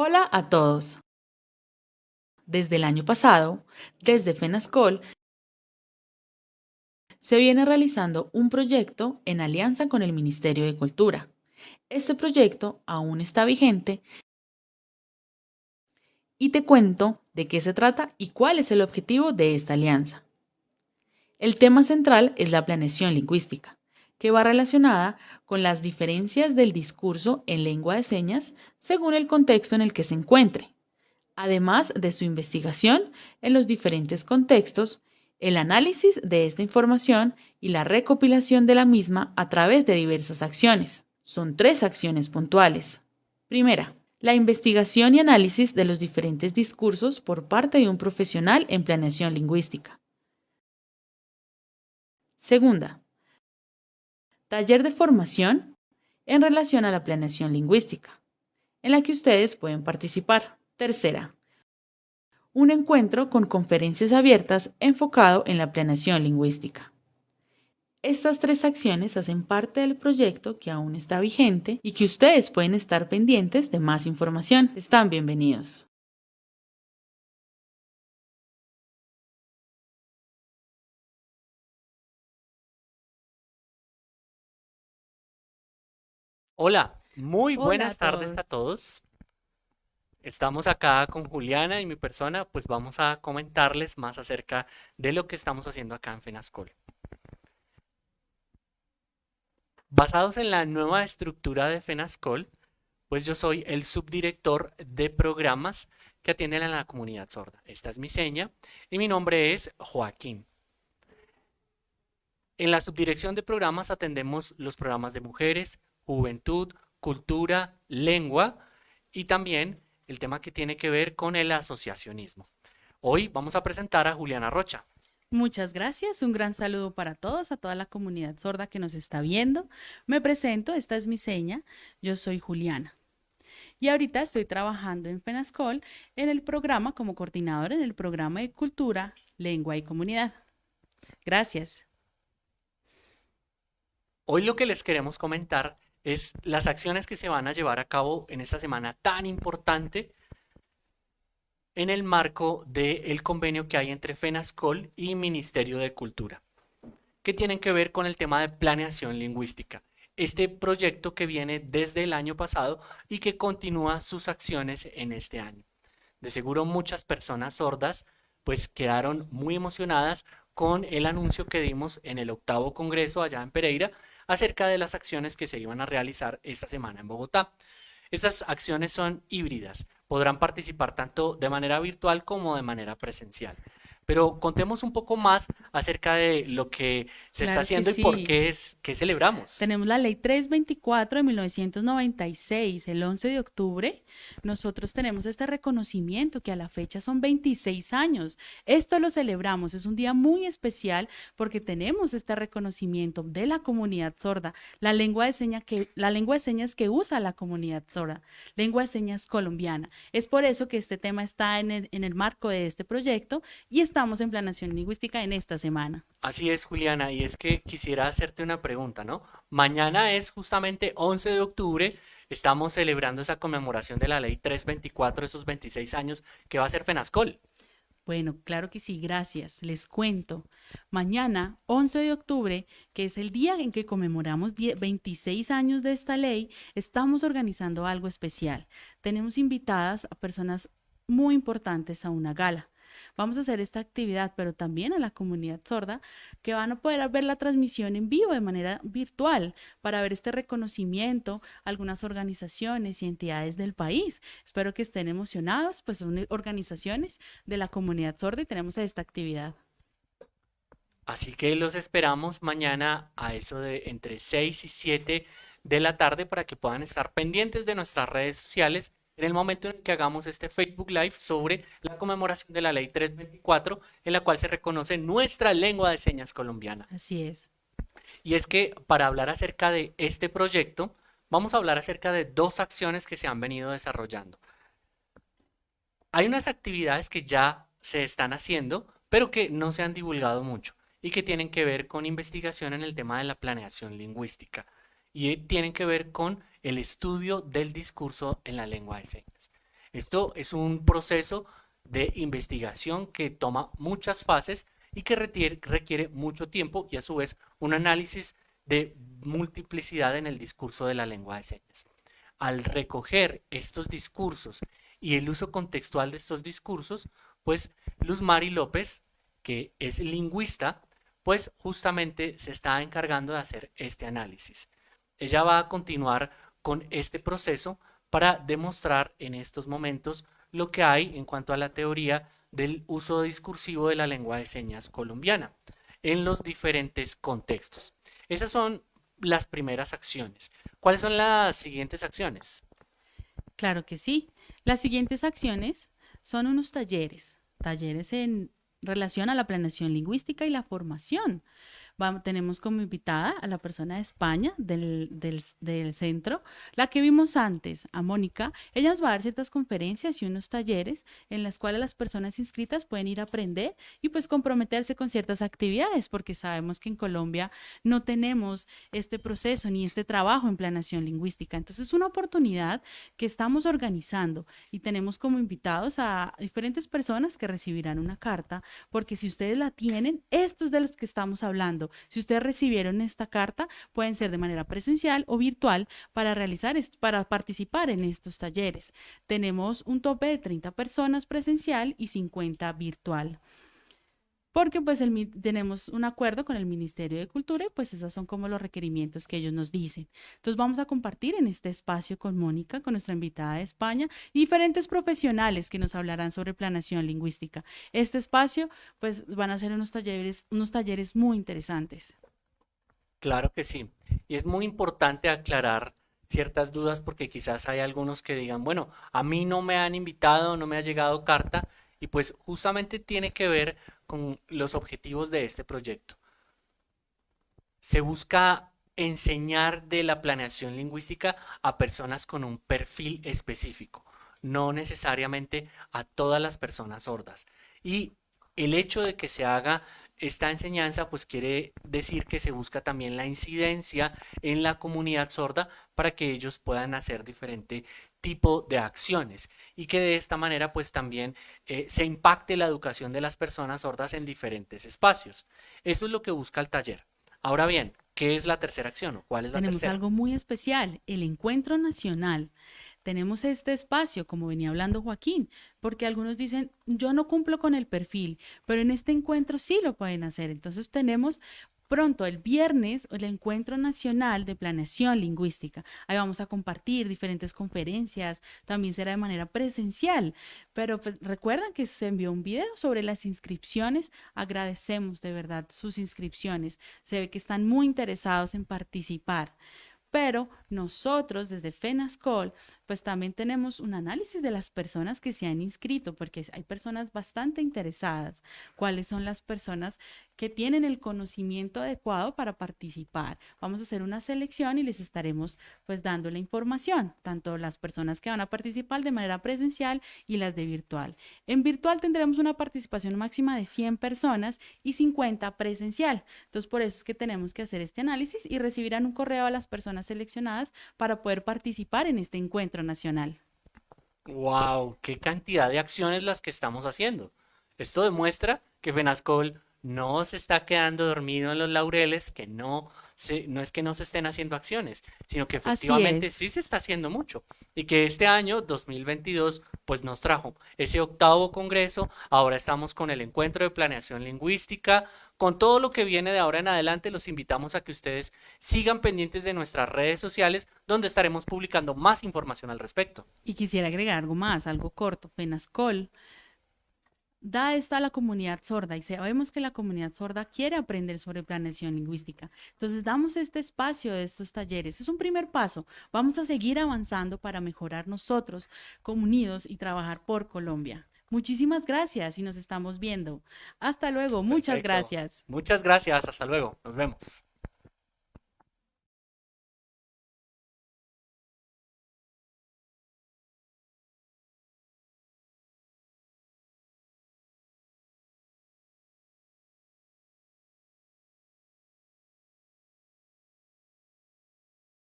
Hola a todos. Desde el año pasado, desde FENASCOL, se viene realizando un proyecto en alianza con el Ministerio de Cultura. Este proyecto aún está vigente y te cuento de qué se trata y cuál es el objetivo de esta alianza. El tema central es la planeación lingüística, que va relacionada con las diferencias del discurso en lengua de señas según el contexto en el que se encuentre, además de su investigación en los diferentes contextos, el análisis de esta información y la recopilación de la misma a través de diversas acciones. Son tres acciones puntuales. Primera, la investigación y análisis de los diferentes discursos por parte de un profesional en planeación lingüística. Segunda, taller de formación en relación a la planeación lingüística, en la que ustedes pueden participar. Tercera, un encuentro con conferencias abiertas enfocado en la planeación lingüística. Estas tres acciones hacen parte del proyecto que aún está vigente y que ustedes pueden estar pendientes de más información. Están bienvenidos. Hola, muy Hola buenas a tardes a todos. Estamos acá con Juliana y mi persona, pues vamos a comentarles más acerca de lo que estamos haciendo acá en FENASCOL. Basados en la nueva estructura de FENASCOL, pues yo soy el subdirector de programas que atienden a la comunidad sorda. Esta es mi seña y mi nombre es Joaquín. En la subdirección de programas atendemos los programas de mujeres, juventud, cultura, lengua y también el tema que tiene que ver con el asociacionismo. Hoy vamos a presentar a Juliana Rocha. Muchas gracias, un gran saludo para todos, a toda la comunidad sorda que nos está viendo. Me presento, esta es mi seña, yo soy Juliana. Y ahorita estoy trabajando en FENASCOL en el programa como coordinador en el programa de cultura, lengua y comunidad. Gracias. Hoy lo que les queremos comentar es las acciones que se van a llevar a cabo en esta semana tan importante en el marco del convenio que hay entre FENASCOL y Ministerio de Cultura, que tienen que ver con el tema de planeación lingüística. Este proyecto que viene desde el año pasado y que continúa sus acciones en este año. De seguro muchas personas sordas pues quedaron muy emocionadas con el anuncio que dimos en el octavo congreso allá en Pereira acerca de las acciones que se iban a realizar esta semana en Bogotá. Estas acciones son híbridas, podrán participar tanto de manera virtual como de manera presencial. Pero contemos un poco más acerca de lo que se Claro está haciendo y por sí. qué es que celebramos. Tenemos la ley 324 de 1996, el 11 de octubre. Nosotros tenemos este reconocimiento que a la fecha son 26 años. Esto lo celebramos, es un día muy especial porque tenemos este reconocimiento de la comunidad sorda, la lengua de señas que, la lengua de señas que usa la comunidad sorda, lengua de señas colombiana. Es por eso que este tema está en el, en el marco de este proyecto y estamos en planación lingüística en esta semana. Así es, Juliana, y es que quisiera hacerte una pregunta, ¿no? Mañana es justamente 11 de octubre, estamos celebrando esa conmemoración de la ley 324, esos 26 años que va a ser FENASCOL. Bueno, claro que sí, gracias. Les cuento. Mañana, 11 de octubre, que es el día en que conmemoramos 10 26 años de esta ley, estamos organizando algo especial. Tenemos invitadas a personas muy importantes a una gala. Vamos a hacer esta actividad, pero también a la comunidad sorda, que van a poder ver la transmisión en vivo de manera virtual para ver este reconocimiento a algunas organizaciones y entidades del país. Espero que estén emocionados, pues son organizaciones de la comunidad sorda y tenemos esta actividad. Así que los esperamos mañana a eso de entre 6 y 7 de la tarde para que puedan estar pendientes de nuestras redes sociales en el momento en el que hagamos este Facebook Live sobre la conmemoración de la Ley 324, en la cual se reconoce nuestra lengua de señas colombiana. Así es. Y es que para hablar acerca de este proyecto, vamos a hablar acerca de dos acciones que se han venido desarrollando. Hay unas actividades que ya se están haciendo, pero que no se han divulgado mucho y que tienen que ver con investigación en el tema de la planeación lingüística y tienen que ver con el estudio del discurso en la lengua de señas. Esto es un proceso de investigación que toma muchas fases y que requiere, mucho tiempo y a su vez un análisis de multiplicidad en el discurso de la lengua de señas. Al recoger estos discursos y el uso contextual de estos discursos, pues Luz Mari López, que es lingüista, pues justamente se está encargando de hacer este análisis. Ella va a continuar con este proceso para demostrar en estos momentos lo que hay en cuanto a la teoría del uso discursivo de la lengua de señas colombiana en los diferentes contextos. Esas son las primeras acciones. ¿Cuáles son las siguientes acciones? Claro que sí. Las siguientes acciones son unos talleres, talleres en relación a la planeación lingüística y la formación tenemos como invitada a la persona de España del, del, centro, la que vimos antes, a Mónica. Ella nos va a dar ciertas conferencias y unos talleres en las cuales las personas inscritas pueden ir a aprender y pues comprometerse con ciertas actividades, porque sabemos que en Colombia no tenemos este proceso ni este trabajo en planeación lingüística. Entonces es una oportunidad que estamos organizando y tenemos como invitados a diferentes personas que recibirán una carta, porque si ustedes la tienen, estos de los que estamos hablando, si ustedes recibieron esta carta, pueden ser de manera presencial o virtual para realizar, para participar en estos talleres. Tenemos un tope de 30 personas presencial y 50 virtual porque pues tenemos un acuerdo con el Ministerio de Cultura y pues esos son como los requerimientos que ellos nos dicen. Entonces vamos a compartir en este espacio con Mónica, con nuestra invitada de España, diferentes profesionales que nos hablarán sobre planación lingüística. Este espacio pues van a ser unos talleres, unos talleres muy interesantes. Claro que sí. Y es muy importante aclarar ciertas dudas porque quizás hay algunos que digan, bueno, a mí no me han invitado, no me ha llegado carta y pues justamente tiene que ver con los objetivos de este proyecto. Se busca enseñar de la planeación lingüística a personas con un perfil específico, no necesariamente a todas las personas sordas. Y el hecho de que se haga esta enseñanza pues quiere decir que se busca también la incidencia en la comunidad sorda para que ellos puedan hacer diferente tipo de acciones y que de esta manera pues también eh, se impacte la educación de las personas sordas en diferentes espacios. Eso es lo que busca el taller. Ahora bien, ¿qué es la tercera acción o cuál es la Tenemos algo muy especial, el encuentro nacional. Tenemos este espacio, como venía hablando Joaquín, porque algunos dicen, yo no cumplo con el perfil, pero en este encuentro sí lo pueden hacer. Entonces tenemos pronto, el viernes, el Encuentro Nacional de Planeación Lingüística. Ahí vamos a compartir diferentes conferencias, también será de manera presencial, pero pues, recuerdan que se envió un video sobre las inscripciones. Agradecemos de verdad sus inscripciones. Se ve que están muy interesados en participar. Pero nosotros desde FENASCOL, pues también tenemos un análisis de las personas que se han inscrito, porque hay personas bastante interesadas. ¿Cuáles son las personas que tienen el conocimiento adecuado para participar? Vamos a hacer una selección y les estaremos pues dando la información, tanto las personas que van a participar de manera presencial y las de virtual. En virtual tendremos una participación máxima de 100 personas y 50 presencial. Entonces, por eso es que tenemos que hacer este análisis y recibirán un correo a las personas seleccionadas para poder participar en este encuentro nacional. ¡Wow! ¡Qué cantidad de acciones las que estamos haciendo! Esto demuestra que FENASCOL no se está quedando dormido en los laureles, que no, se, no es que no se estén haciendo acciones, sino que efectivamente sí se está haciendo mucho. Y que este año, 2022, pues nos trajo ese octavo congreso, ahora estamos con el encuentro de planeación lingüística, con todo lo que viene de ahora en adelante, los invitamos a que ustedes sigan pendientes de nuestras redes sociales, donde estaremos publicando más información al respecto. Y quisiera agregar algo más, algo corto, FENASCOL da esta a la comunidad sorda y sabemos que la comunidad sorda quiere aprender sobre planeación lingüística. Entonces damos este espacio de estos talleres. Es un primer paso. Vamos a seguir avanzando para mejorar nosotros como unidos y trabajar por Colombia. Muchísimas gracias y nos estamos viendo. Hasta luego. Muchas gracias. Muchas gracias. Hasta luego. Nos vemos.